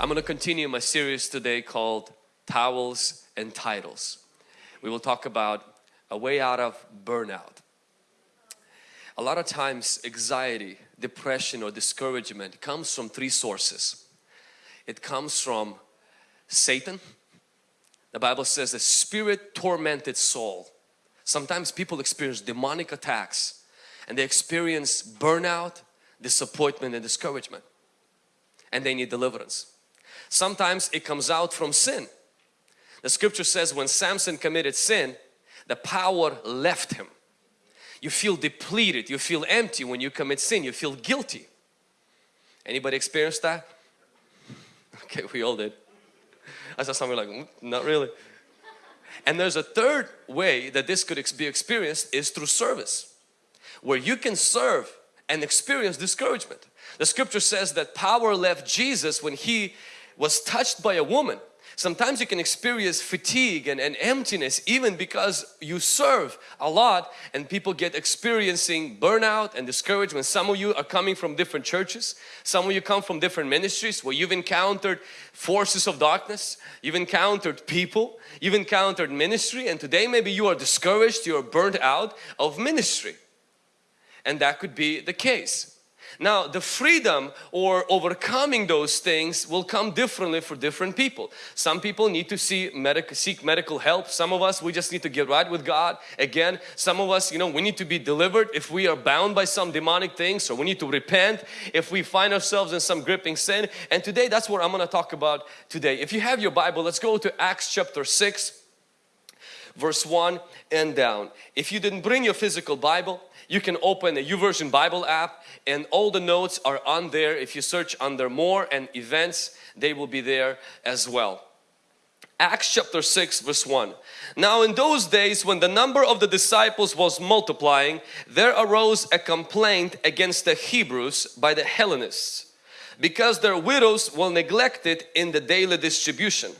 I'm going to continue my series today called Towels and Titles. We will talk about a way out of burnout. A lot of times anxiety, depression or discouragement comes from three sources. It comes from Satan. The Bible says the spirit tormented soul. Sometimes people experience demonic attacks and they experience burnout, disappointment and discouragement and they need deliverance. Sometimes it comes out from sin. The scripture says when Samson committed sin, the power left him. You feel depleted, you feel empty when you commit sin, you feel guilty. Anybody experienced that? Okay, we all did. I saw someone like, mm, not really. And there's a third way that this could be experienced is through service. Where you can serve and experience discouragement. The scripture says that power left Jesus when he was touched by a woman. Sometimes you can experience fatigue and, and, emptiness even because you serve a lot and people get experiencing burnout and discouragement. Some of you are coming from different churches. Some of you come from different ministries where you've encountered forces of darkness. You've encountered people. You've encountered ministry and today maybe you are discouraged, you are burnt out of ministry. And that could be the case. Now the freedom or overcoming those things will come differently for different people. Some people need to see medical, seek medical help. Some of us we just need to get right with God. Again, some of us you know we need to be delivered if we are bound by some demonic things or we need to repent if we find ourselves in some gripping sin. And today that's what I'm going to talk about today. If you have your Bible, let's go to Acts chapter 6 verse 1 and down. If you didn't bring your physical Bible, you can open a YouVersion Bible app and all the notes are on there. If you search under more and events, they will be there as well. Acts chapter 6 verse 1. Now in those days when the number of the disciples was multiplying, there arose a complaint against the Hebrews by the Hellenists because their widows were neglected in the daily distribution.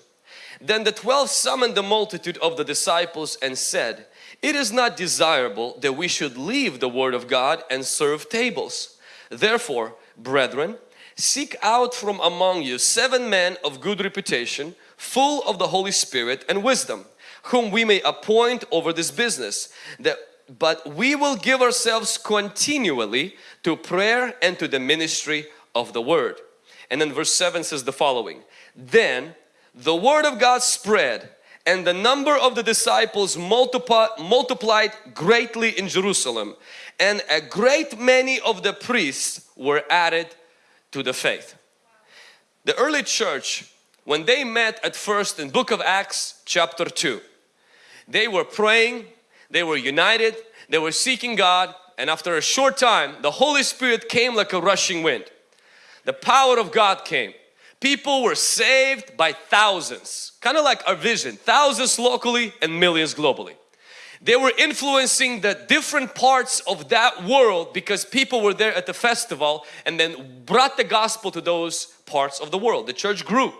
Then the twelve summoned the multitude of the disciples and said, it is not desirable that we should leave the Word of God and serve tables. Therefore, brethren, seek out from among you seven men of good reputation, full of the Holy Spirit and wisdom, whom we may appoint over this business. That, but we will give ourselves continually to prayer and to the ministry of the Word. And then verse 7 says the following, Then the Word of God spread and the number of the disciples multiplied greatly in Jerusalem and a great many of the priests were added to the faith. The early church when they met at first in book of Acts chapter 2 they were praying, they were united, they were seeking God and after a short time the Holy Spirit came like a rushing wind. The power of God came people were saved by thousands kind of like our vision thousands locally and millions globally. They were influencing the different parts of that world because people were there at the festival and then brought the gospel to those parts of the world. The church grew.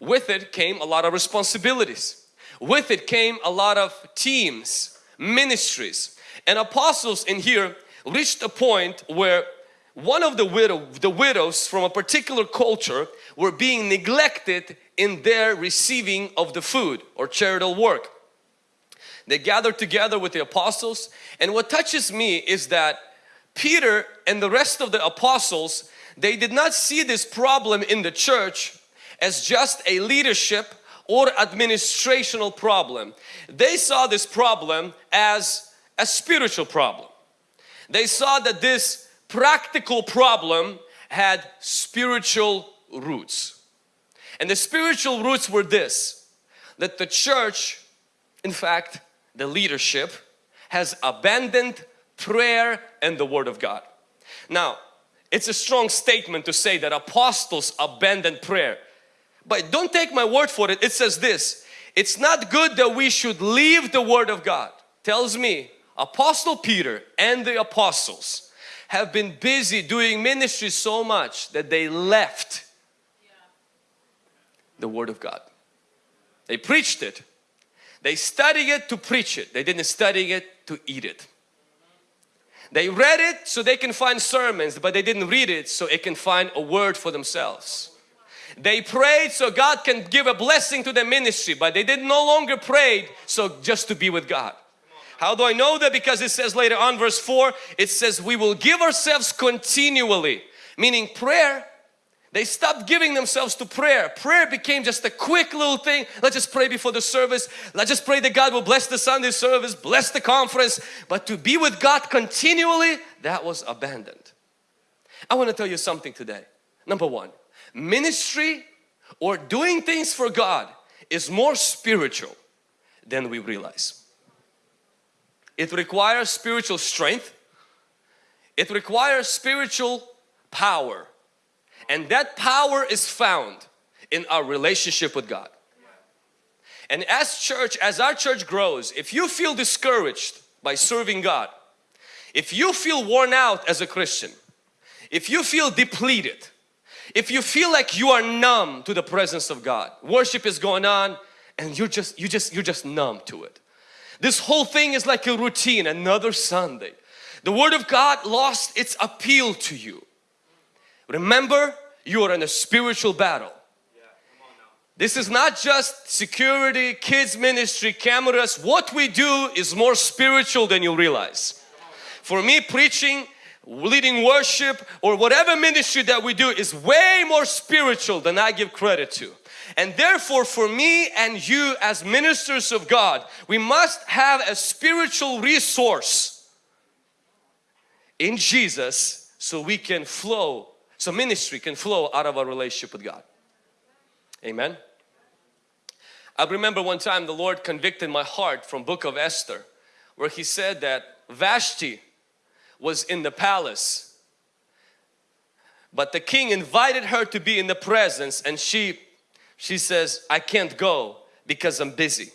With it came a lot of responsibilities. With it came a lot of teams ministries and apostles in here reached a point where one of the, widow, the widows from a particular culture were being neglected in their receiving of the food or charitable work. They gathered together with the apostles and what touches me is that Peter and the rest of the apostles they did not see this problem in the church as just a leadership or administrational problem. They saw this problem as a spiritual problem. They saw that this practical problem had spiritual roots. And the spiritual roots were this, that the church, in fact, the leadership has abandoned prayer and the Word of God. Now, it's a strong statement to say that apostles abandoned prayer. But don't take my word for it. It says this, it's not good that we should leave the Word of God. Tells me Apostle Peter and the apostles have been busy doing ministry so much that they left the Word of God. They preached it. They studied it to preach it. They didn't study it to eat it. They read it so they can find sermons but they didn't read it so it can find a word for themselves. They prayed so God can give a blessing to their ministry, but they did no longer prayed so just to be with God. How do I know that? Because it says later on verse 4, it says we will give ourselves continually. Meaning prayer, they stopped giving themselves to prayer. Prayer became just a quick little thing. Let's just pray before the service. Let's just pray that God will bless the Sunday service, bless the conference. But to be with God continually, that was abandoned. I want to tell you something today. Number one, ministry or doing things for God is more spiritual than we realize. It requires spiritual strength. It requires spiritual power. And that power is found in our relationship with God. And as church, as our church grows, if you feel discouraged by serving God, if you feel worn out as a Christian, if you feel depleted, if you feel like you are numb to the presence of God, worship is going on and you're just, you just, you're just numb to it. This whole thing is like a routine, another Sunday. The Word of God lost its appeal to you. Remember, you are in a spiritual battle. This is not just security, kids ministry, cameras. What we do is more spiritual than you realize. For me, preaching, leading worship or whatever ministry that we do is way more spiritual than I give credit to. And therefore for me and you as ministers of God, we must have a spiritual resource in Jesus so we can flow, so ministry can flow out of our relationship with God. Amen. I remember one time the Lord convicted my heart from book of Esther where he said that Vashti was in the palace but the king invited her to be in the presence and she she says, I can't go because I'm busy.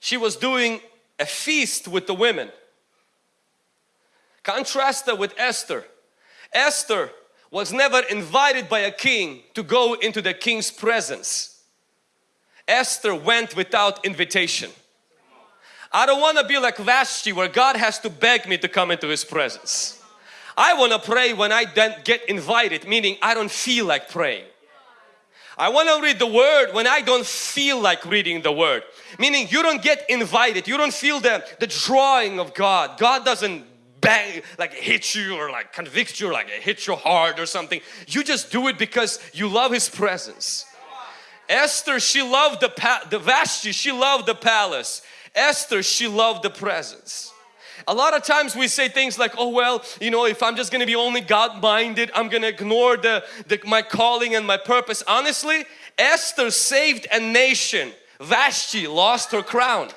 She was doing a feast with the women. Contrast that with Esther. Esther was never invited by a king to go into the king's presence. Esther went without invitation. I don't want to be like Vashti where God has to beg me to come into His presence. I want to pray when I then get invited, meaning I don't feel like praying. I want to read the word when I don't feel like reading the word. Meaning you don't get invited. You don't feel the, the drawing of God. God doesn't bang, like hit you or like convict you or like hit your heart or something. You just do it because you love His presence. Esther, she loved the, the Vashti, she loved the palace. Esther, she loved the presence. A lot of times we say things like, oh well, you know, if I'm just going to be only God-minded, I'm going to ignore the, the, my calling and my purpose. Honestly, Esther saved a nation. Vashti lost her crown.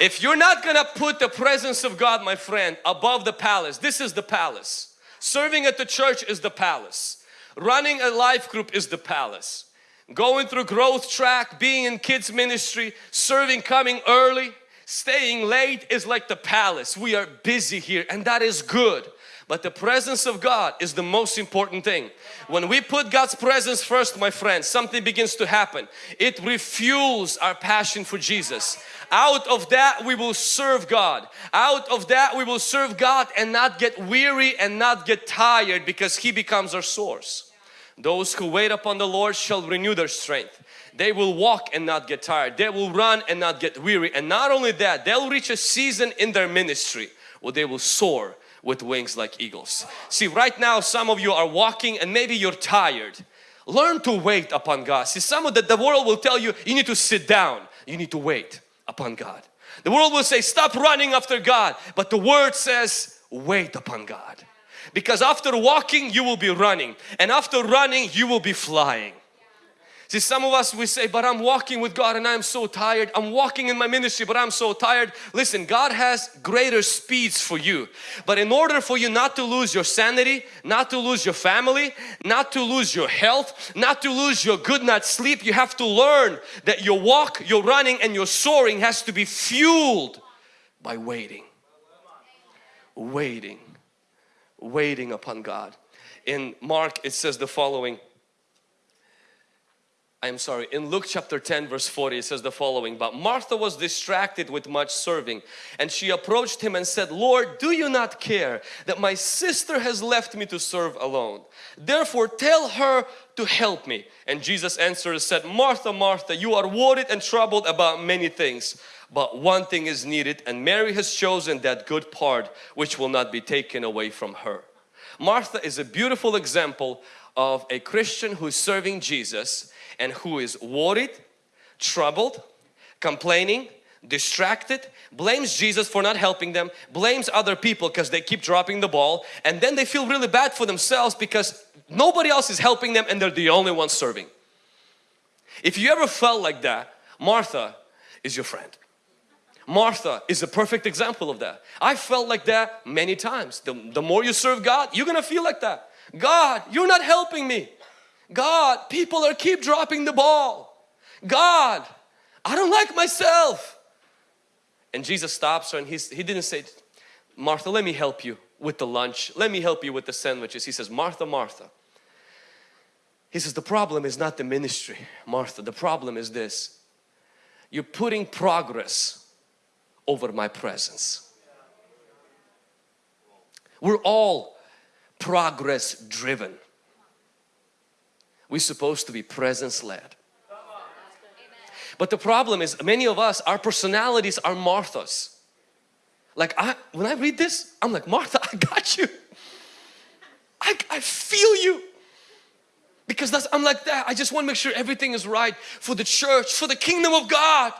If you're not going to put the presence of God, my friend, above the palace, this is the palace. Serving at the church is the palace. Running a life group is the palace. Going through growth track, being in kids ministry, serving, coming early, Staying late is like the palace. We are busy here and that is good. But the presence of God is the most important thing. When we put God's presence first, my friends, something begins to happen. It refuels our passion for Jesus. Out of that we will serve God. Out of that we will serve God and not get weary and not get tired because He becomes our source. Those who wait upon the Lord shall renew their strength. They will walk and not get tired. They will run and not get weary. And not only that, they'll reach a season in their ministry where they will soar with wings like eagles. See, right now some of you are walking and maybe you're tired. Learn to wait upon God. See, some of the, the world will tell you, you need to sit down. You need to wait upon God. The world will say, stop running after God. But the word says, wait upon God. Because after walking, you will be running. And after running, you will be flying. See, some of us we say, but I'm walking with God and I'm so tired. I'm walking in my ministry, but I'm so tired. Listen, God has greater speeds for you. But in order for you not to lose your sanity, not to lose your family, not to lose your health, not to lose your good night's sleep, you have to learn that your walk, your running and your soaring has to be fueled by waiting. Waiting. Waiting upon God. In Mark it says the following I'm sorry, in Luke chapter 10 verse 40 it says the following, But Martha was distracted with much serving and she approached him and said, Lord, do you not care that my sister has left me to serve alone? Therefore tell her to help me. And Jesus answered and said, Martha, Martha, you are worried and troubled about many things, but one thing is needed and Mary has chosen that good part which will not be taken away from her. Martha is a beautiful example of a Christian who is serving Jesus and who is worried, troubled, complaining, distracted, blames Jesus for not helping them, blames other people because they keep dropping the ball and then they feel really bad for themselves because nobody else is helping them and they're the only ones serving. If you ever felt like that, Martha is your friend. Martha is a perfect example of that. I felt like that many times. The, the more you serve God, you're gonna feel like that. God, you're not helping me. God, people are keep dropping the ball. God, I don't like myself. And Jesus stops her and he's, he didn't say, Martha, let me help you with the lunch. Let me help you with the sandwiches. He says, Martha, Martha. He says, the problem is not the ministry, Martha. The problem is this. You're putting progress over my presence. We're all progress driven. We're supposed to be presence led. But the problem is many of us, our personalities are Marthas. Like I, when I read this, I'm like, Martha, I got you. I, I feel you. Because that's, I'm like that. I just want to make sure everything is right for the church, for the kingdom of God.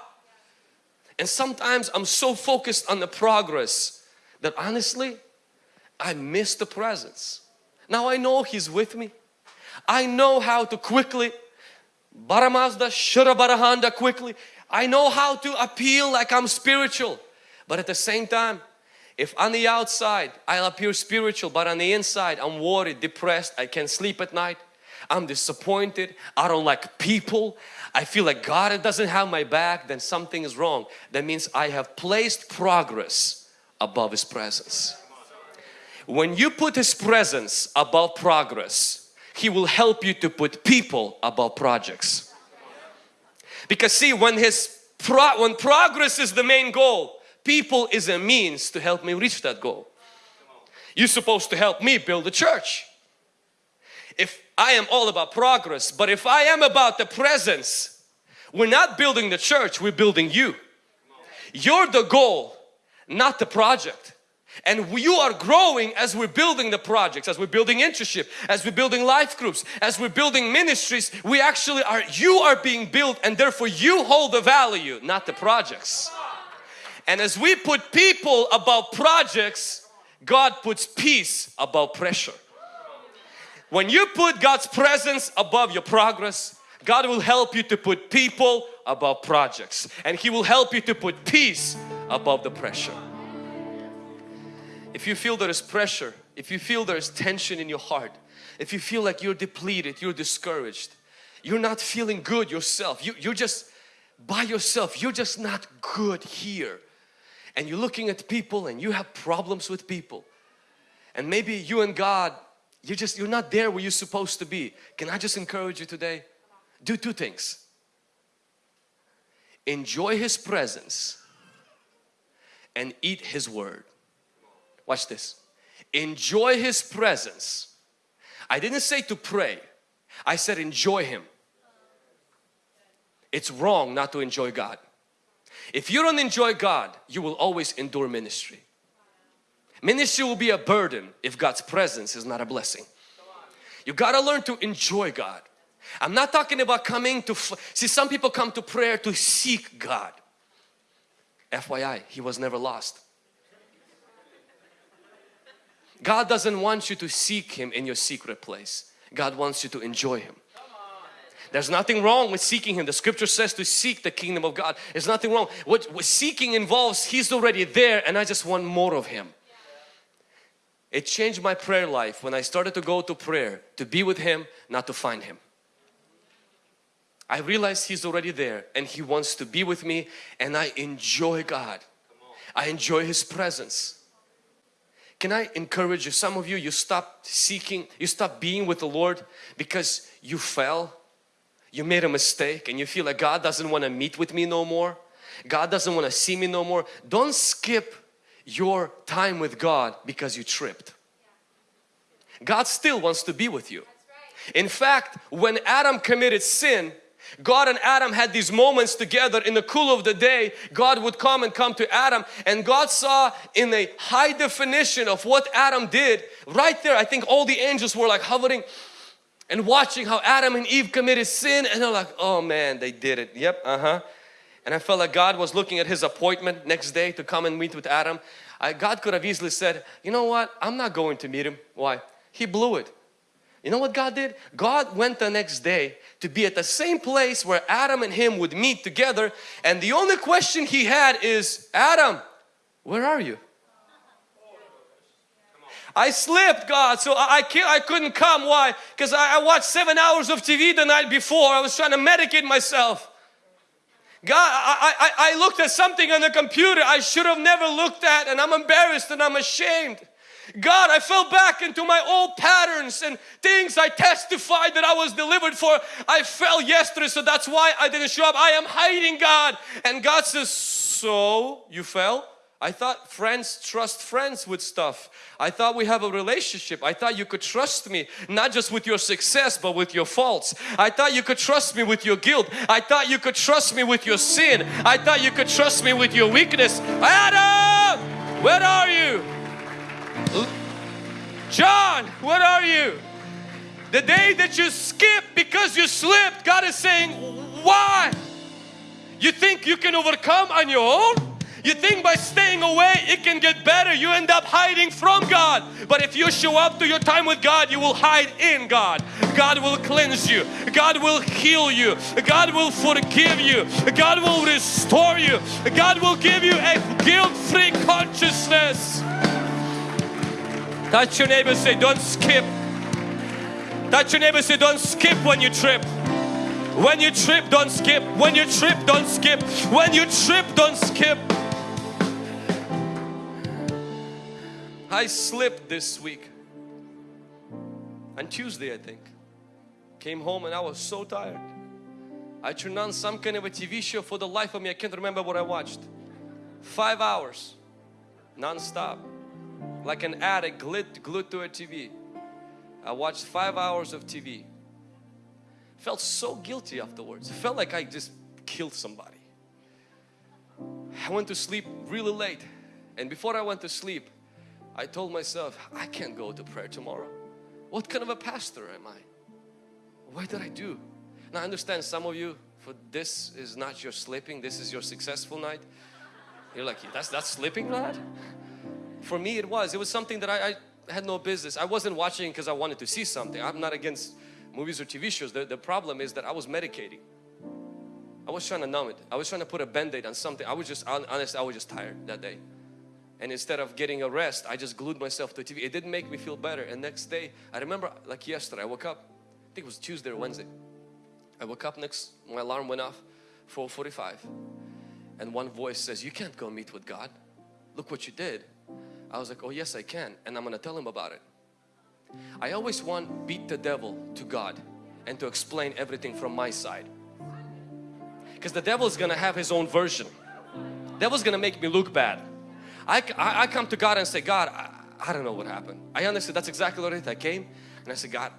And sometimes I'm so focused on the progress that honestly, I miss the presence. Now I know He's with me. I know how to quickly Baramazda, Shurabarahanda quickly. I know how to appeal like I'm spiritual. But at the same time, if on the outside I'll appear spiritual but on the inside I'm worried, depressed, I can't sleep at night, I'm disappointed, I don't like people, I feel like God doesn't have my back, then something is wrong. That means I have placed progress above His presence. When you put His presence above progress, He will help you to put people above projects. Because see, when His pro when progress is the main goal, people is a means to help me reach that goal. You're supposed to help me build a church. If I am all about progress, but if I am about the presence, we're not building the church, we're building you. You're the goal, not the project. And you are growing as we're building the projects, as we're building internship, as we're building life groups, as we're building ministries. We actually are, you are being built and therefore you hold the value, not the projects. And as we put people above projects, God puts peace above pressure. When you put God's presence above your progress, God will help you to put people above projects and He will help you to put peace above the pressure. If you feel there is pressure, if you feel there is tension in your heart, if you feel like you're depleted, you're discouraged, you're not feeling good yourself, you, you're just by yourself, you're just not good here and you're looking at people and you have problems with people and maybe you and God you're just you're not there where you're supposed to be. Can I just encourage you today? Do two things. Enjoy His presence and eat His Word Watch this. Enjoy His presence. I didn't say to pray. I said enjoy Him. It's wrong not to enjoy God. If you don't enjoy God, you will always endure ministry. Ministry will be a burden if God's presence is not a blessing. You got to learn to enjoy God. I'm not talking about coming to, see some people come to prayer to seek God. FYI, He was never lost. God doesn't want you to seek Him in your secret place. God wants you to enjoy Him. There's nothing wrong with seeking Him. The scripture says to seek the kingdom of God. There's nothing wrong. What, what seeking involves, He's already there and I just want more of Him. It changed my prayer life when I started to go to prayer to be with Him, not to find Him. I realized He's already there and He wants to be with me and I enjoy God. I enjoy His presence. Can I encourage you, some of you, you stopped seeking, you stopped being with the Lord because you fell, you made a mistake and you feel like God doesn't want to meet with me no more, God doesn't want to see me no more, don't skip your time with God because you tripped. God still wants to be with you. In fact, when Adam committed sin, God and Adam had these moments together in the cool of the day. God would come and come to Adam and God saw in a high definition of what Adam did right there. I think all the angels were like hovering and watching how Adam and Eve committed sin and they're like, oh man, they did it. Yep, uh-huh. And I felt like God was looking at his appointment next day to come and meet with Adam. I, God could have easily said, you know what, I'm not going to meet him. Why? He blew it. You know what God did? God went the next day to be at the same place where Adam and him would meet together and the only question he had is, Adam, where are you? I slipped God so I, I, I couldn't come. Why? Because I, I watched seven hours of TV the night before. I was trying to medicate myself. God, I, I, I looked at something on the computer I should have never looked at and I'm embarrassed and I'm ashamed. God, I fell back into my old patterns and things I testified that I was delivered for. I fell yesterday, so that's why I didn't show up. I am hiding God. And God says, So you fell? I thought friends trust friends with stuff. I thought we have a relationship. I thought you could trust me not just with your success but with your faults. I thought you could trust me with your guilt. I thought you could trust me with your sin. I thought you could trust me with your weakness. Adam! Where are you? John, what are you? The day that you skipped because you slipped, God is saying, why? You think you can overcome on your own? You think by staying away it can get better. You end up hiding from God. But if you show up to your time with God, you will hide in God. God will cleanse you. God will heal you. God will forgive you. God will restore you. God will give you a guilt-free consciousness. Touch your neighbor say don't skip. Touch your neighbor say don't skip when you trip. When you trip don't skip. When you trip don't skip. When you trip don't skip. I slipped this week. On Tuesday I think. Came home and I was so tired. I turned on some kind of a TV show for the life of me. I can't remember what I watched. Five hours non-stop like an addict glued, glued to a TV. I watched five hours of TV. Felt so guilty afterwards. Felt like I just killed somebody. I went to sleep really late and before I went to sleep I told myself I can't go to prayer tomorrow. What kind of a pastor am I? What did I do? Now I understand some of you for this is not your sleeping, this is your successful night. You're like, that's that's sleeping night? For me it was. It was something that I, I had no business. I wasn't watching because I wanted to see something. I'm not against movies or TV shows. The, the problem is that I was medicating. I was trying to numb it. I was trying to put a band-aid on something. I was just, honest, I was just tired that day. And instead of getting a rest, I just glued myself to TV. It didn't make me feel better. And next day, I remember like yesterday, I woke up, I think it was Tuesday or Wednesday. I woke up next, my alarm went off, 4.45. And one voice says, you can't go meet with God. Look what you did. I was like, oh yes I can and I'm gonna tell him about it. I always want beat the devil to God and to explain everything from my side. Because the devil is gonna have his own version. Devil's gonna make me look bad. I, I, I come to God and say, God, I, I, don't know what happened. I understood that's exactly what it. I came and I said, God,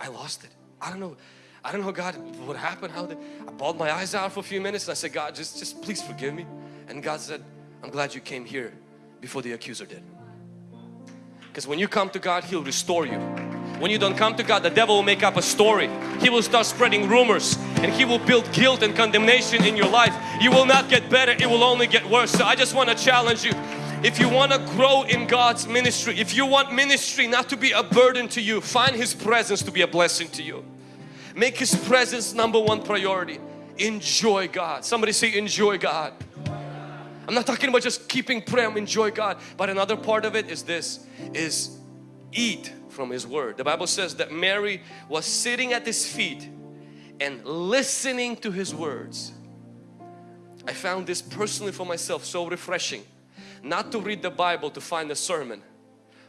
I lost it. I don't know. I don't know God what happened how did I bawled my eyes out for a few minutes and I said God just just please forgive me and God said I'm glad you came here before the accuser did. Because when you come to God, He'll restore you. When you don't come to God, the devil will make up a story. He will start spreading rumors and he will build guilt and condemnation in your life. You will not get better, it will only get worse. So I just want to challenge you. If you want to grow in God's ministry, if you want ministry not to be a burden to you, find His presence to be a blessing to you. Make His presence number one priority. Enjoy God. Somebody say enjoy God. I'm not talking about just keeping prayer, enjoy God. But another part of it is this, is eat from His Word. The Bible says that Mary was sitting at His feet and listening to His words. I found this personally for myself so refreshing. Not to read the Bible to find a sermon,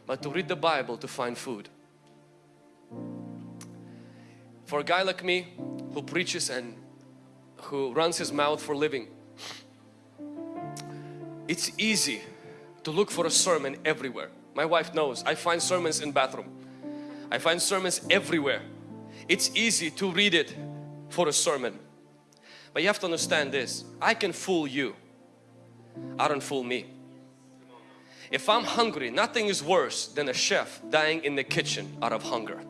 but to read the Bible to find food. For a guy like me, who preaches and who runs his mouth for living. It's easy to look for a sermon everywhere. My wife knows I find sermons in bathroom. I find sermons everywhere. It's easy to read it for a sermon. But you have to understand this. I can fool you. I don't fool me. If I'm hungry, nothing is worse than a chef dying in the kitchen out of hunger.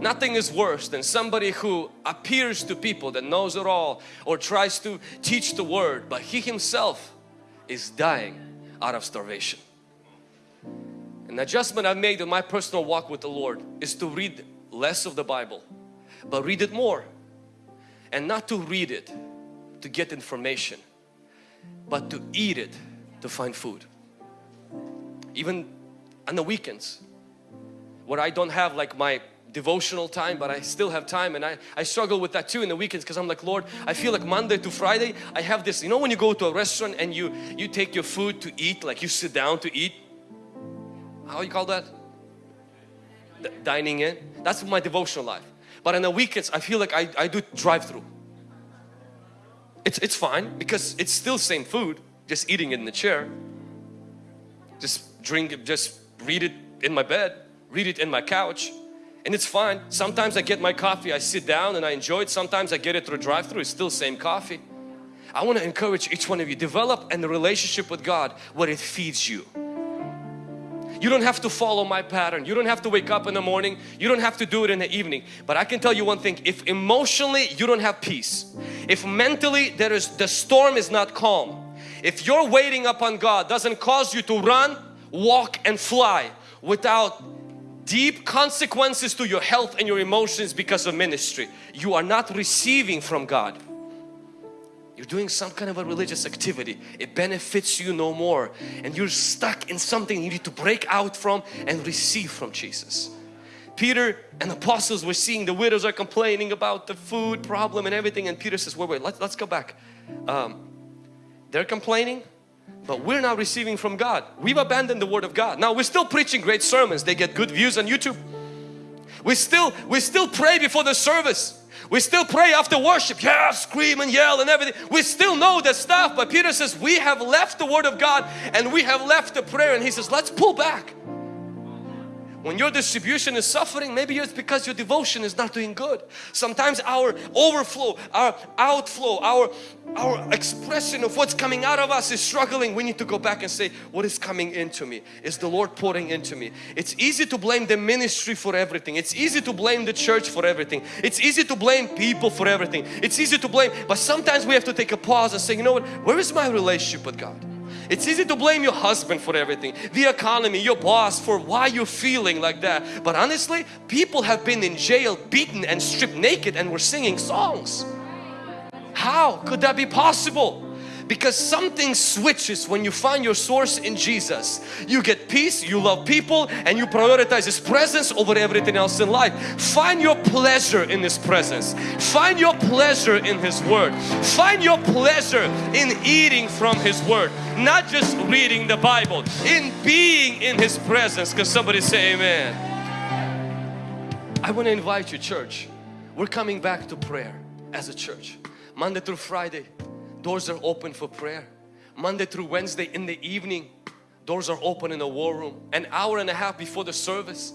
Nothing is worse than somebody who appears to people that knows it all or tries to teach the word but he himself is dying out of starvation. An adjustment I've made in my personal walk with the Lord is to read less of the Bible but read it more and not to read it to get information but to eat it to find food. Even on the weekends where I don't have like my devotional time but I still have time and I, I struggle with that too in the weekends because I'm like Lord I feel like Monday to Friday I have this you know when you go to a restaurant and you you take your food to eat like you sit down to eat? How you call that? D dining in? That's my devotional life. But on the weekends I feel like I, I do drive-through. It's, it's fine because it's still same food just eating it in the chair. Just drink it just read it in my bed read it in my couch and it's fine. Sometimes I get my coffee, I sit down and I enjoy it. Sometimes I get it through drive-through, it's still same coffee. I want to encourage each one of you, develop a relationship with God where it feeds you. You don't have to follow my pattern. You don't have to wake up in the morning. You don't have to do it in the evening. But I can tell you one thing, if emotionally you don't have peace, if mentally there is the storm is not calm, if your waiting upon God doesn't cause you to run, walk and fly without deep consequences to your health and your emotions because of ministry. You are not receiving from God. You're doing some kind of a religious activity. It benefits you no more and you're stuck in something you need to break out from and receive from Jesus. Peter and apostles were seeing the widows are complaining about the food problem and everything and Peter says, wait, wait, let's, let's go back. Um, they're complaining, but we're not receiving from God. We've abandoned the Word of God. Now we're still preaching great sermons. They get good views on YouTube. We still, we still pray before the service. We still pray after worship. Yeah, scream and yell and everything. We still know that stuff. But Peter says we have left the Word of God and we have left the prayer. And he says let's pull back. When your distribution is suffering, maybe it's because your devotion is not doing good. Sometimes our overflow, our outflow, our, our expression of what's coming out of us is struggling. We need to go back and say, what is coming into me? Is the Lord pouring into me? It's easy to blame the ministry for everything. It's easy to blame the church for everything. It's easy to blame people for everything. It's easy to blame, but sometimes we have to take a pause and say, you know what, where is my relationship with God? It's easy to blame your husband for everything, the economy, your boss for why you're feeling like that. But honestly, people have been in jail, beaten and stripped naked and were singing songs. How could that be possible? Because something switches when you find your source in Jesus. You get peace, you love people and you prioritize His presence over everything else in life. Find your pleasure in His presence. Find your pleasure in His Word. Find your pleasure in eating from His Word. Not just reading the Bible, in being in His presence. Can somebody say amen? I want to invite you church. We're coming back to prayer as a church. Monday through Friday doors are open for prayer. Monday through Wednesday in the evening, doors are open in the war room. An hour and a half before the service,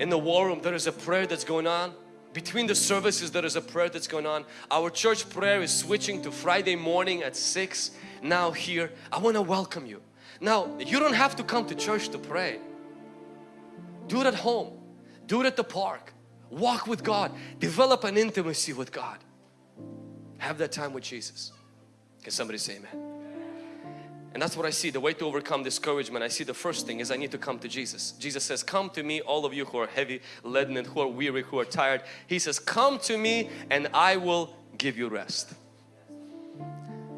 in the war room there is a prayer that's going on. Between the services there is a prayer that's going on. Our church prayer is switching to Friday morning at 6 now here. I want to welcome you. Now you don't have to come to church to pray. Do it at home. Do it at the park. Walk with God. Develop an intimacy with God. Have that time with Jesus. Can somebody say amen? And that's what I see, the way to overcome discouragement. I see the first thing is I need to come to Jesus. Jesus says, come to me all of you who are heavy laden and who are weary, who are tired. He says, come to me and I will give you rest.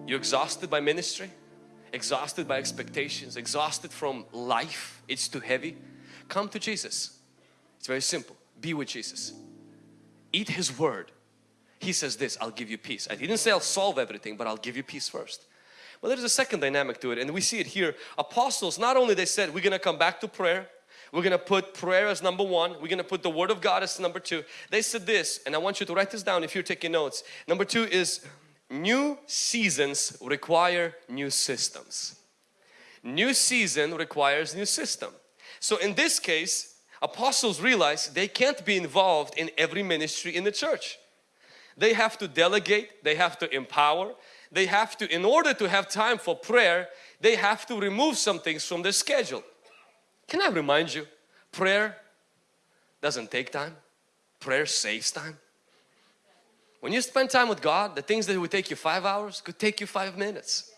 You're exhausted by ministry, exhausted by expectations, exhausted from life. It's too heavy. Come to Jesus. It's very simple. Be with Jesus. Eat His Word he says this, I'll give you peace. I didn't say I'll solve everything, but I'll give you peace first. But there's a second dynamic to it and we see it here. Apostles, not only they said we're going to come back to prayer, We're going to put prayer as number one. We're going to put the Word of God as number two. They said this, and I want you to write this down if you're taking notes. Number two is new seasons require new systems. New season requires new system. So in this case, apostles realize they can't be involved in every ministry in the church. They have to delegate, they have to empower, they have to, in order to have time for prayer, they have to remove some things from their schedule. Can I remind you, prayer doesn't take time, prayer saves time. When you spend time with God, the things that would take you five hours could take you five minutes.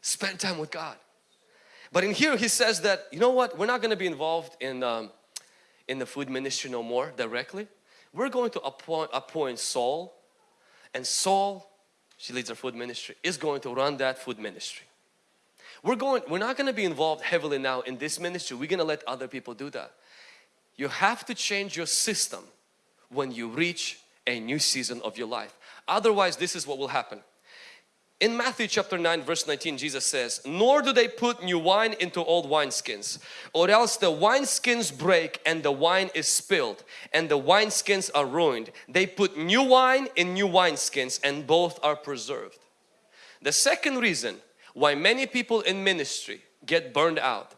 Spend time with God. But in here he says that, you know what, we're not going to be involved in, um, in the food ministry no more directly. We're going to appoint, appoint Saul and Saul, she leads our food ministry, is going to run that food ministry. We're going, we're not going to be involved heavily now in this ministry. We're going to let other people do that. You have to change your system when you reach a new season of your life. Otherwise, this is what will happen. In Matthew chapter 9 verse 19 Jesus says, Nor do they put new wine into old wineskins, or else the wineskins break and the wine is spilled, and the wineskins are ruined. They put new wine in new wineskins and both are preserved. The second reason why many people in ministry get burned out.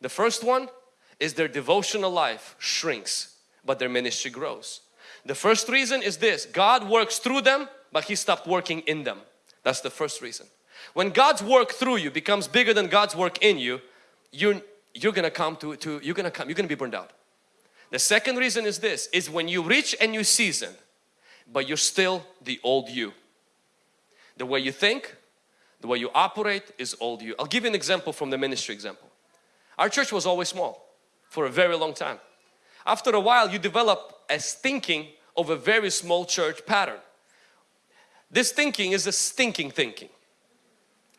The first one is their devotional life shrinks, but their ministry grows. The first reason is this, God works through them, but He stopped working in them. That's the first reason. When God's work through you becomes bigger than God's work in you, you're, you're gonna come to, to, you're gonna come, you're gonna be burned out. The second reason is this, is when you reach a new season, but you're still the old you. The way you think, the way you operate is old you. I'll give you an example from the ministry example. Our church was always small for a very long time. After a while you develop a thinking of a very small church pattern. This thinking is a stinking thinking.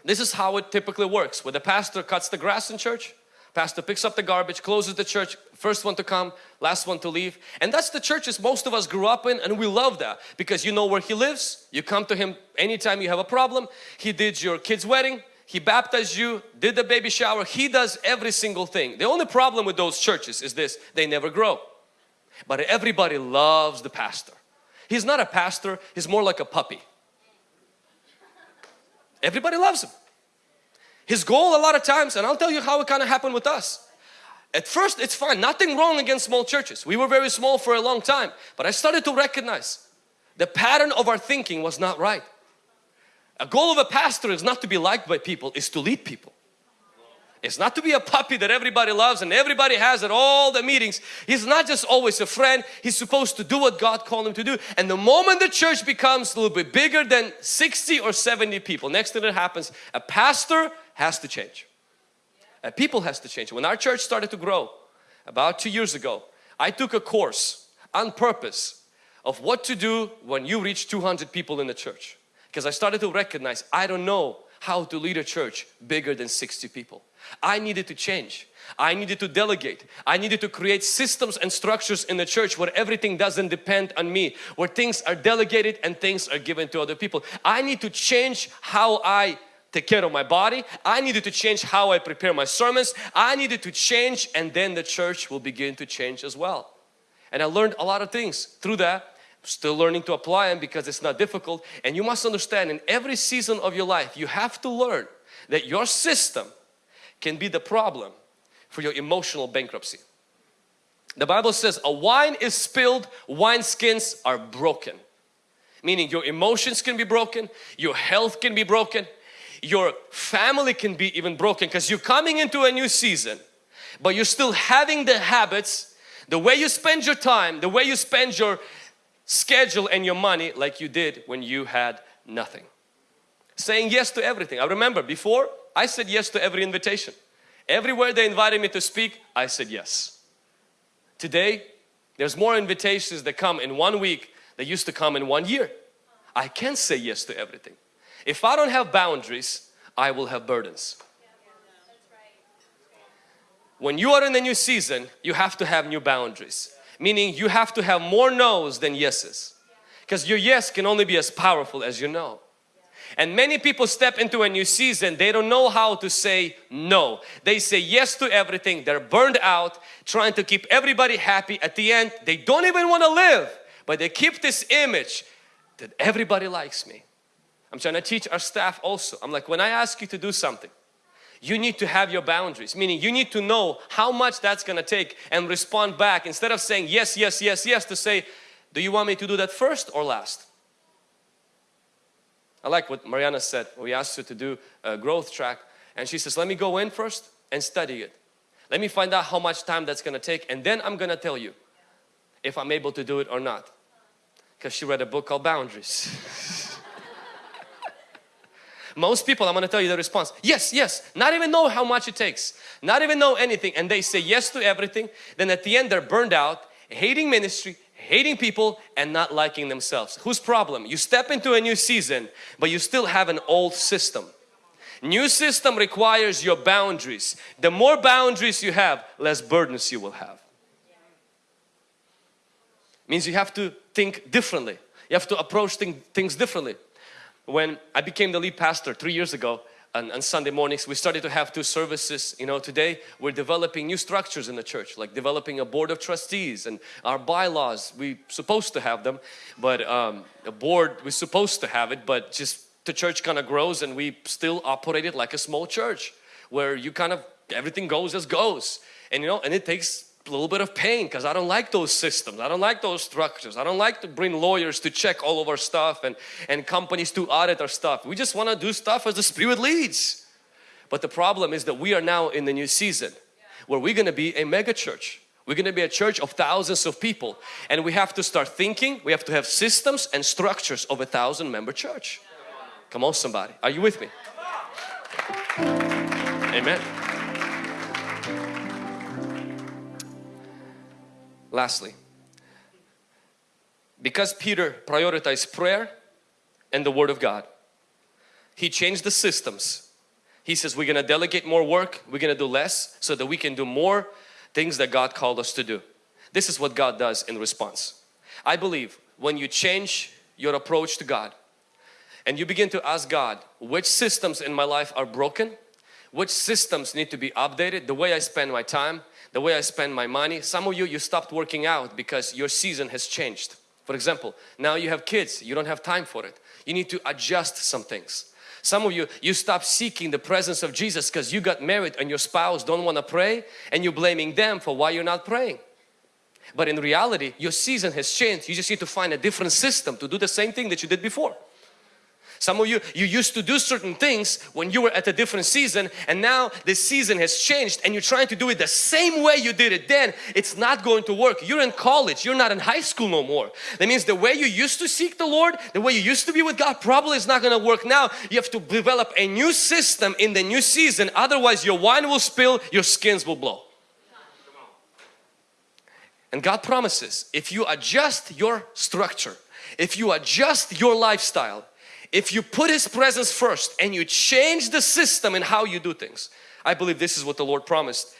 This is how it typically works. Where the pastor cuts the grass in church, pastor picks up the garbage, closes the church, first one to come, last one to leave. And that's the churches most of us grew up in and we love that because you know where he lives. You come to him anytime you have a problem. He did your kid's wedding, he baptized you, did the baby shower. He does every single thing. The only problem with those churches is this, they never grow. But everybody loves the pastor. He's not a pastor, he's more like a puppy. Everybody loves him. His goal a lot of times, and I'll tell you how it kind of happened with us. At first it's fine, nothing wrong against small churches. We were very small for a long time, but I started to recognize the pattern of our thinking was not right. A goal of a pastor is not to be liked by people, is to lead people. It's not to be a puppy that everybody loves and everybody has at all the meetings. He's not just always a friend. He's supposed to do what God called him to do. And the moment the church becomes a little bit bigger than 60 or 70 people, next thing that happens, a pastor has to change. A people has to change. When our church started to grow about two years ago, I took a course on purpose of what to do when you reach 200 people in the church. Because I started to recognize I don't know how to lead a church bigger than 60 people. I needed to change. I needed to delegate. I needed to create systems and structures in the church where everything doesn't depend on me, where things are delegated and things are given to other people. I need to change how I take care of my body. I needed to change how I prepare my sermons. I needed to change and then the church will begin to change as well. And I learned a lot of things through that. Still learning to apply them because it's not difficult. And you must understand in every season of your life, you have to learn that your system can be the problem for your emotional bankruptcy. The Bible says a wine is spilled, wine skins are broken. Meaning your emotions can be broken, your health can be broken, your family can be even broken because you're coming into a new season but you're still having the habits, the way you spend your time, the way you spend your schedule and your money like you did when you had nothing. Saying yes to everything. I remember before I said yes to every invitation. Everywhere they invited me to speak, I said yes. Today, there's more invitations that come in one week that used to come in one year. I can't say yes to everything. If I don't have boundaries, I will have burdens. When you are in a new season, you have to have new boundaries. Meaning you have to have more no's than yeses. Because your yes can only be as powerful as your no. And many people step into a new season, they don't know how to say no. They say yes to everything, they're burned out, trying to keep everybody happy. At the end, they don't even want to live, but they keep this image that everybody likes me. I'm trying to teach our staff also. I'm like, when I ask you to do something, you need to have your boundaries, meaning you need to know how much that's going to take and respond back instead of saying yes, yes, yes, yes to say, do you want me to do that first or last? I like what Mariana said. We asked her to do a growth track and she says, let me go in first and study it. Let me find out how much time that's going to take and then I'm going to tell you if I'm able to do it or not. Because she read a book called Boundaries. Most people, I'm going to tell you the response. Yes, yes. Not even know how much it takes. Not even know anything. And they say yes to everything. Then at the end they're burned out, hating ministry, hating people and not liking themselves. Whose problem? You step into a new season but you still have an old system. New system requires your boundaries. The more boundaries you have, less burdens you will have. Means you have to think differently. You have to approach thing, things differently. When I became the lead pastor three years ago, on, on, Sunday mornings. We started to have two services. You know, today we're developing new structures in the church, like developing a board of trustees and our bylaws. We supposed to have them, but um, a board we're supposed to have it, but just the church kind of grows and we still operate it like a small church where you kind of everything goes as goes, and you know, and it takes a little bit of pain because I don't like those systems. I don't like those structures. I don't like to bring lawyers to check all of our stuff and, and companies to audit our stuff. We just want to do stuff as the Spirit leads. But the problem is that we are now in the new season where we're going to be a mega church. We're going to be a church of thousands of people and we have to start thinking, we have to have systems and structures of a thousand member church. Come on somebody, are you with me? Amen. Lastly, because Peter prioritized prayer and the Word of God, he changed the systems. He says we're going to delegate more work, we're going to do less so that we can do more things that God called us to do. This is what God does in response. I believe when you change your approach to God and you begin to ask God which systems in my life are broken, which systems need to be updated, the way I spend my time, the way I spend my money. Some of you, you stopped working out because your season has changed. For example, now you have kids, you don't have time for it. You need to adjust some things. Some of you, you stop seeking the presence of Jesus because you got married and your spouse don't want to pray and you're blaming them for why you're not praying. But in reality, your season has changed. You just need to find a different system to do the same thing that you did before. Some of you, you used to do certain things when you were at a different season and now the season has changed and you're trying to do it the same way you did it then. It's not going to work. You're in college, you're not in high school no more. That means the way you used to seek the Lord, the way you used to be with God probably is not going to work now. You have to develop a new system in the new season otherwise your wine will spill, your skins will blow. And God promises if you adjust your structure, if you adjust your lifestyle, if you put His presence first and you change the system and how you do things, I believe this is what the Lord promised.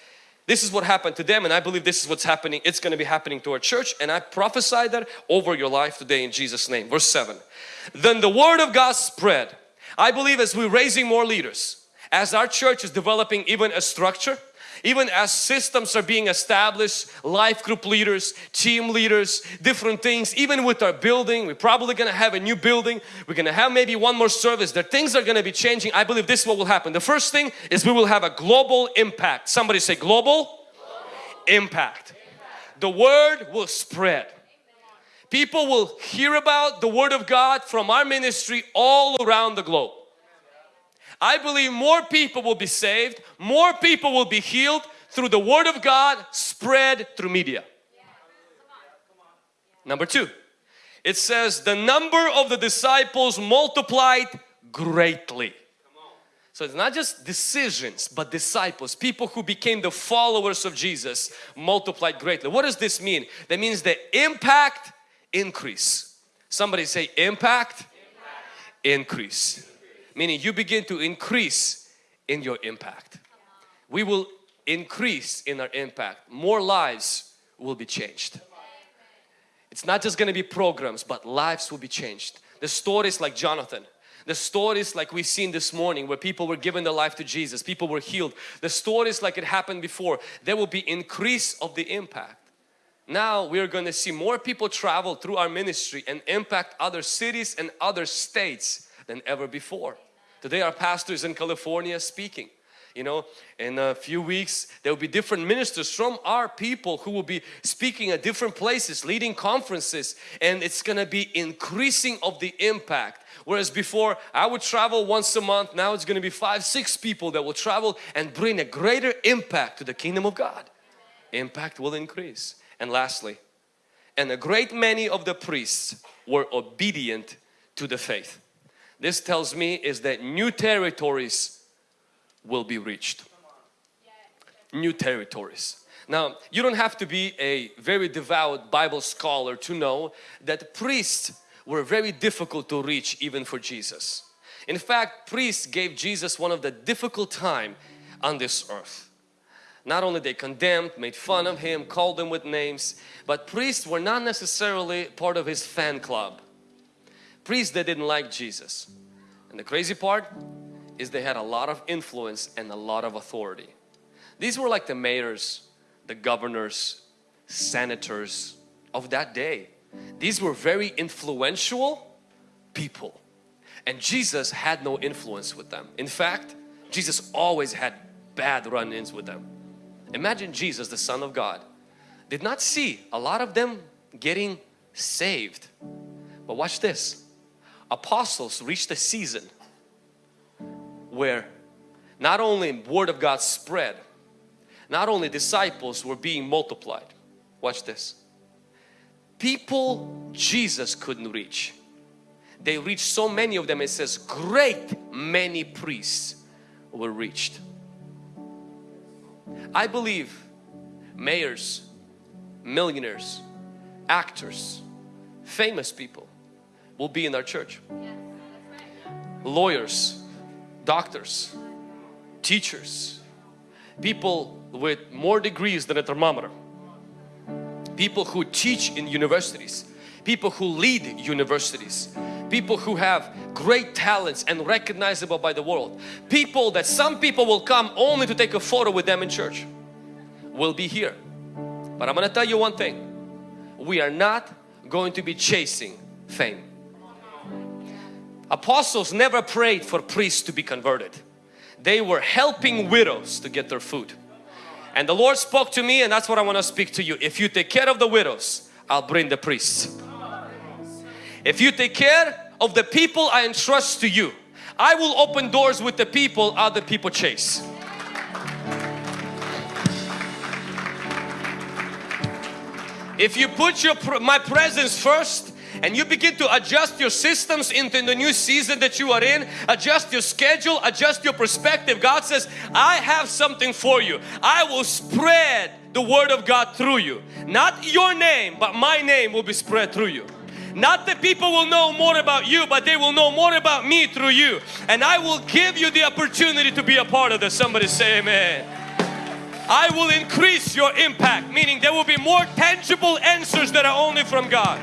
This is what happened to them and I believe this is what's happening. It's going to be happening to our church and I prophesy that over your life today in Jesus name. Verse 7. Then the word of God spread. I believe as we're raising more leaders, as our church is developing even a structure, even as systems are being established, life group leaders, team leaders, different things, even with our building, we're probably going to have a new building. We're going to have maybe one more service. There things are going to be changing. I believe this is what will happen. The first thing is we will have a global impact. Somebody say global, global. Impact. impact. The word will spread. People will hear about the Word of God from our ministry all around the globe. I believe more people will be saved, more people will be healed through the Word of God spread through media. Number two, it says the number of the disciples multiplied greatly. So it's not just decisions but disciples, people who became the followers of Jesus multiplied greatly. What does this mean? That means the impact increase. Somebody say impact, impact. increase meaning you begin to increase in your impact. We will increase in our impact. More lives will be changed. It's not just going to be programs, but lives will be changed. The stories like Jonathan. The stories like we've seen this morning where people were given their life to Jesus, people were healed. The stories like it happened before, there will be increase of the impact. Now we're going to see more people travel through our ministry and impact other cities and other states than ever before. Today our pastor is in California speaking. You know, in a few weeks there will be different ministers from our people who will be speaking at different places, leading conferences and it's going to be increasing of the impact. Whereas before I would travel once a month, now it's going to be five, six people that will travel and bring a greater impact to the kingdom of God. Impact will increase. And lastly, and a great many of the priests were obedient to the faith. This tells me is that new territories will be reached. New territories. Now, you don't have to be a very devout Bible scholar to know that priests were very difficult to reach even for Jesus. In fact, priests gave Jesus one of the difficult time on this earth. Not only they condemned, made fun of him, called him with names, but priests were not necessarily part of his fan club. Priests that didn't like Jesus. And the crazy part, is they had a lot of influence and a lot of authority. These were like the mayors, the governors, senators of that day. These were very influential people and Jesus had no influence with them. In fact, Jesus always had bad run-ins with them. Imagine Jesus, the Son of God, did not see a lot of them getting saved. But watch this. Apostles reached a season where not only word of God spread, not only disciples were being multiplied. Watch this. People Jesus couldn't reach. They reached so many of them, it says great many priests were reached. I believe mayors, millionaires, actors, famous people will be in our church. Lawyers, doctors, teachers, people with more degrees than a thermometer, people who teach in universities, people who lead universities, people who have great talents and recognizable by the world, people that some people will come only to take a photo with them in church will be here. But I'm going to tell you one thing, we are not going to be chasing fame. Apostles never prayed for priests to be converted. They were helping widows to get their food. And the Lord spoke to me and that's what I want to speak to you. If you take care of the widows, I'll bring the priests. If you take care of the people I entrust to you, I will open doors with the people other people chase. If you put your my presence first, and you begin to adjust your systems into the new season that you are in, adjust your schedule, adjust your perspective. God says, I have something for you. I will spread the word of God through you. Not your name, but my name will be spread through you. Not that people will know more about you, but they will know more about me through you. And I will give you the opportunity to be a part of this. Somebody say amen. I will increase your impact, meaning there will be more tangible answers that are only from God.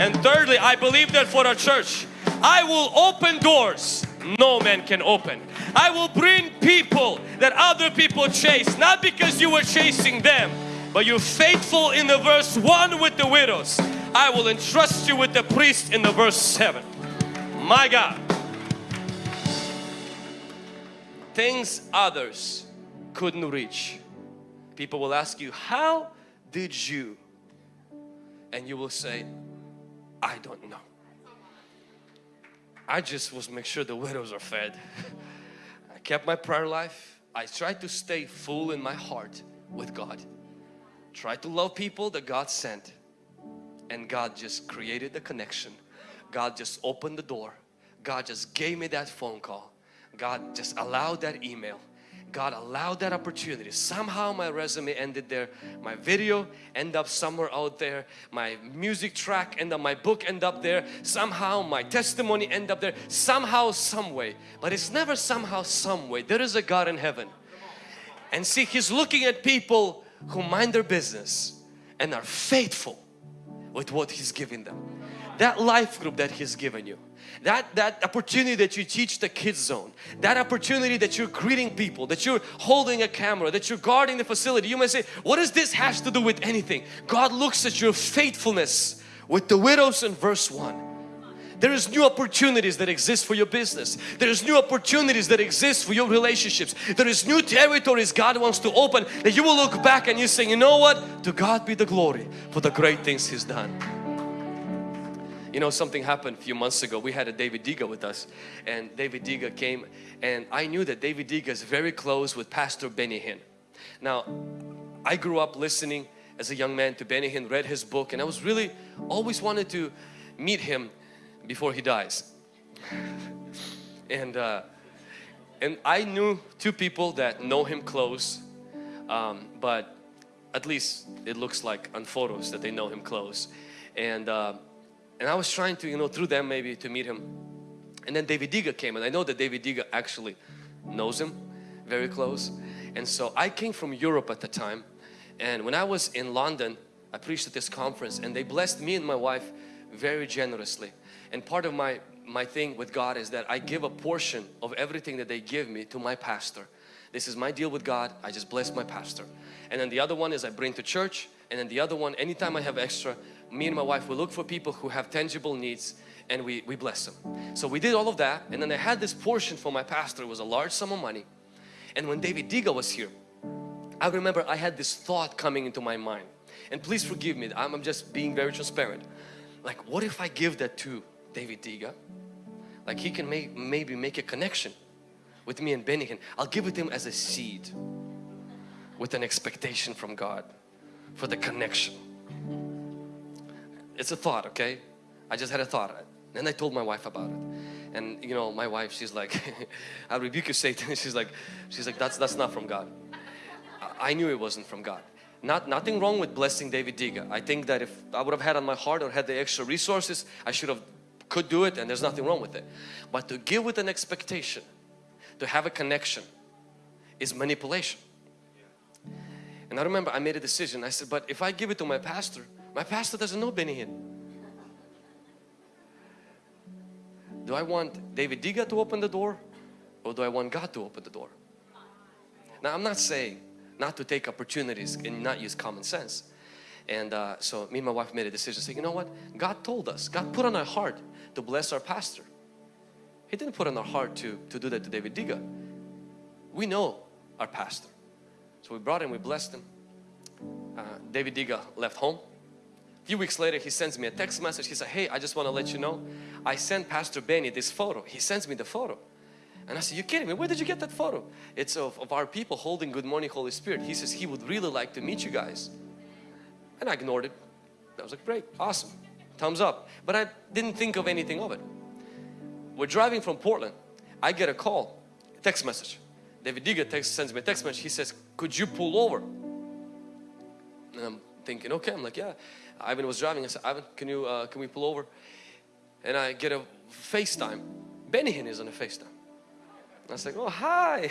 And thirdly, I believe that for our church, I will open doors no man can open. I will bring people that other people chase, not because you were chasing them, but you're faithful in the verse 1 with the widows. I will entrust you with the priest in the verse 7. My God. Things others couldn't reach. People will ask you, how did you? And you will say, I don't know. I just was make sure the widows are fed. I kept my prayer life. I tried to stay full in my heart with God. Tried to love people that God sent. And God just created the connection. God just opened the door. God just gave me that phone call. God just allowed that email. God allowed that opportunity. Somehow my resume ended there. My video ended up somewhere out there. My music track ended up, my book ended up there. Somehow my testimony ended up there. Somehow, some way. But it's never somehow, some way. There is a God in heaven. And see, He's looking at people who mind their business and are faithful with what He's giving them. That life group that He's given you that, that opportunity that you teach the kids zone, that opportunity that you're greeting people, that you're holding a camera, that you're guarding the facility. You may say, what does this has to do with anything? God looks at your faithfulness with the widows in verse 1. There is new opportunities that exist for your business. There is new opportunities that exist for your relationships. There is new territories God wants to open that you will look back and you say, you know what? To God be the glory for the great things He's done. You know something happened a few months ago. We had a David Diga with us and David Diga came and I knew that David Diga is very close with Pastor Benny Hinn. Now I grew up listening as a young man to Benny Hinn, read his book and I was really always wanted to meet him before he dies. and uh, and I knew two people that know him close um, but at least it looks like on photos that they know him close and uh, and I was trying to, you know, through them maybe to meet him. And then David Diga came and I know that David Diga actually knows him very close. And so I came from Europe at the time and when I was in London, I preached at this conference and they blessed me and my wife very generously. And part of my, my thing with God is that I give a portion of everything that they give me to my pastor. This is my deal with God. I just bless my pastor. And then the other one is I bring to church and then the other one anytime I have extra me and my wife we look for people who have tangible needs and we, we bless them. So we did all of that and then I had this portion for my pastor. It was a large sum of money. And when David Diga was here, I remember I had this thought coming into my mind. And please forgive me, I'm just being very transparent. Like what if I give that to David Diga? Like he can make, maybe make a connection with me and Hinn. I'll give it to him as a seed with an expectation from God for the connection. It's a thought, okay? I just had a thought. And I told my wife about it. And you know, my wife, she's like, I rebuke you Satan. She's like, she's like, that's, that's not from God. I knew it wasn't from God. Not, nothing wrong with blessing David Diga. I think that if I would have had on my heart or had the extra resources, I should have, could do it and there's nothing wrong with it. But to give with an expectation, to have a connection is manipulation. And I remember I made a decision. I said, but if I give it to my pastor, my pastor doesn't know Benny Hinn. Do I want David Diga to open the door or do I want God to open the door? Now I'm not saying not to take opportunities and not use common sense. And uh, so me and my wife made a decision saying, you know what? God told us, God put on our heart to bless our pastor. He didn't put on our heart to, to do that to David Diga. We know our pastor. So we brought him, we blessed him. Uh, David Diga left home few weeks later he sends me a text message. He said hey I just want to let you know I sent Pastor Benny this photo. He sends me the photo. And I said you kidding me? Where did you get that photo? It's of, of our people holding good morning Holy Spirit. He says he would really like to meet you guys. And I ignored it. I was like great awesome. Thumbs up. But I didn't think of anything of it. We're driving from Portland. I get a call a text message. David Diga text, sends me a text message. He says could you pull over? And I'm thinking okay. I'm like yeah Ivan was driving. I said, Ivan, can you uh, can we pull over? And I get a FaceTime. Benny Hinn is on a FaceTime. I was like, oh hi,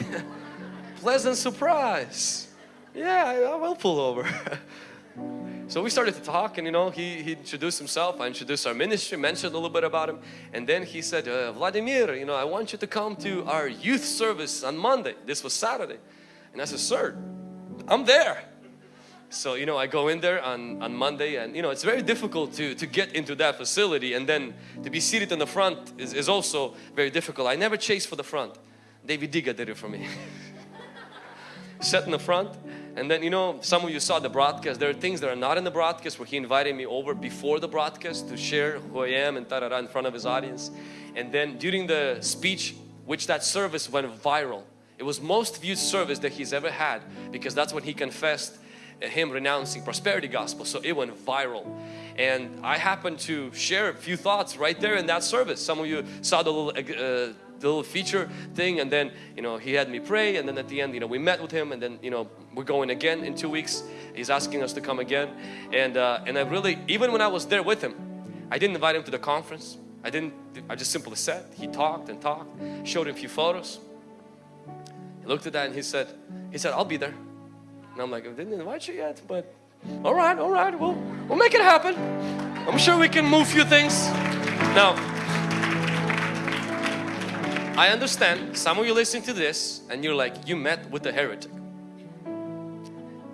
pleasant surprise. Yeah, I, I will pull over. so we started to talk and you know, he, he introduced himself, I introduced our ministry, mentioned a little bit about him. And then he said, uh, Vladimir, you know, I want you to come to our youth service on Monday. This was Saturday. And I said, sir, I'm there. So, you know, I go in there on, on Monday and, you know, it's very difficult to, to get into that facility and then to be seated in the front is, is also very difficult. I never chase for the front. David Diga did it for me. Sat in the front and then, you know, some of you saw the broadcast. There are things that are not in the broadcast where he invited me over before the broadcast to share who I am and tarara in front of his audience. And then during the speech, which that service went viral. It was most viewed service that he's ever had because that's when he confessed him renouncing prosperity gospel so it went viral. And I happened to share a few thoughts right there in that service. Some of you saw the little uh, the little feature thing and then you know he had me pray and then at the end you know we met with him and then you know we're going again in two weeks. He's asking us to come again. And uh, and I really even when I was there with him I didn't invite him to the conference. I didn't I just simply said he talked and talked showed him a few photos. He looked at that and he said he said I'll be there and I'm like, I didn't invite you yet, but all right, all right, we'll, we'll make it happen. I'm sure we can move a few things. Now, I understand some of you listening to this and you're like, you met with a heretic.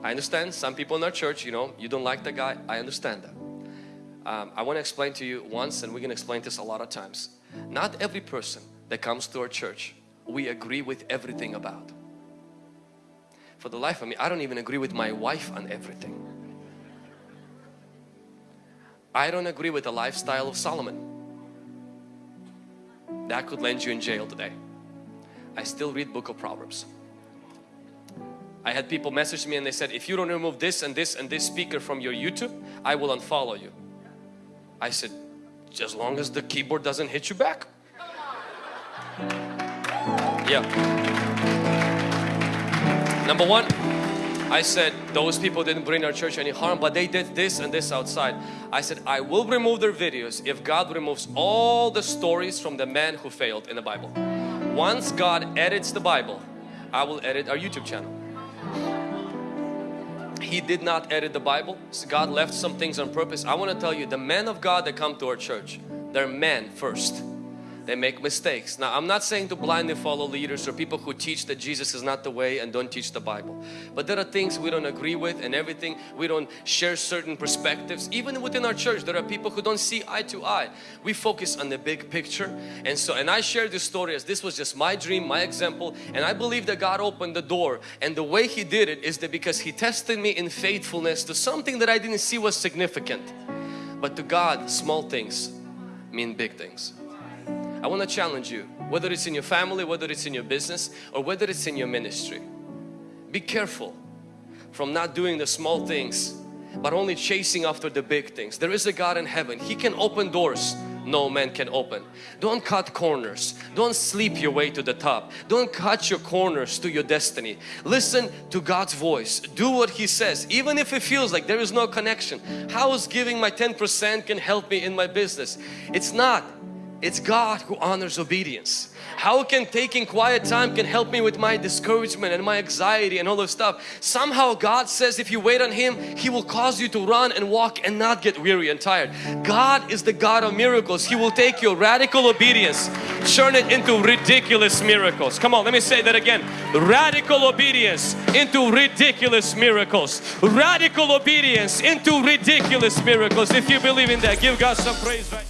I understand some people in our church, you know, you don't like that guy. I understand that. Um, I want to explain to you once and we're going to explain this a lot of times. Not every person that comes to our church we agree with everything about. For the life of me, I don't even agree with my wife on everything. I don't agree with the lifestyle of Solomon. That could land you in jail today. I still read book of Proverbs. I had people message me and they said, if you don't remove this and this and this speaker from your YouTube, I will unfollow you. I said, as long as the keyboard doesn't hit you back. Yeah. Number one, I said those people didn't bring our church any harm but they did this and this outside. I said I will remove their videos if God removes all the stories from the man who failed in the Bible. Once God edits the Bible, I will edit our YouTube channel. He did not edit the Bible. So God left some things on purpose. I want to tell you the men of God that come to our church, they're men first they make mistakes. Now I'm not saying to blindly follow leaders or people who teach that Jesus is not the way and don't teach the Bible. But there are things we don't agree with and everything we don't share certain perspectives. Even within our church there are people who don't see eye to eye. We focus on the big picture and so and I share this story as this was just my dream, my example and I believe that God opened the door and the way He did it is that because He tested me in faithfulness to something that I didn't see was significant. But to God small things mean big things. I want to challenge you, whether it's in your family, whether it's in your business, or whether it's in your ministry. Be careful from not doing the small things, but only chasing after the big things. There is a God in heaven. He can open doors no man can open. Don't cut corners. Don't sleep your way to the top. Don't cut your corners to your destiny. Listen to God's voice. Do what He says. Even if it feels like there is no connection. How is giving my 10% can help me in my business? It's not. It's God who honors obedience. How can taking quiet time can help me with my discouragement and my anxiety and all this stuff? Somehow God says if you wait on Him, He will cause you to run and walk and not get weary and tired. God is the God of miracles. He will take your radical obedience, turn it into ridiculous miracles. Come on, let me say that again. Radical obedience into ridiculous miracles. Radical obedience into ridiculous miracles. If you believe in that, give God some praise right